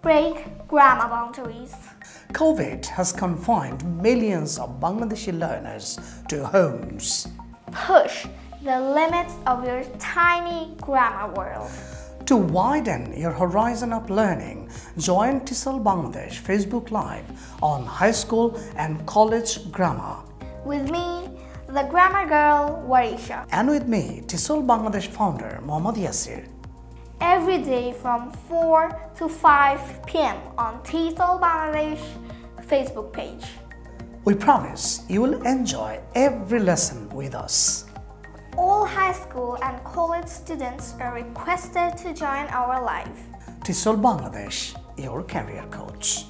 Break grammar boundaries. COVID has confined millions of Bangladeshi learners to homes. Push the limits of your tiny grammar world. To widen your horizon of learning, join TESOL Bangladesh Facebook Live on high school and college grammar. With me, the grammar girl Warisha. And with me, TESOL Bangladesh founder Mohammad Yasir. Every day from 4 to 5 p.m. on TESOL Bangladesh Facebook page. We promise you will enjoy every lesson with us. All high school and college students are requested to join our live. TESOL Bangladesh, your career coach.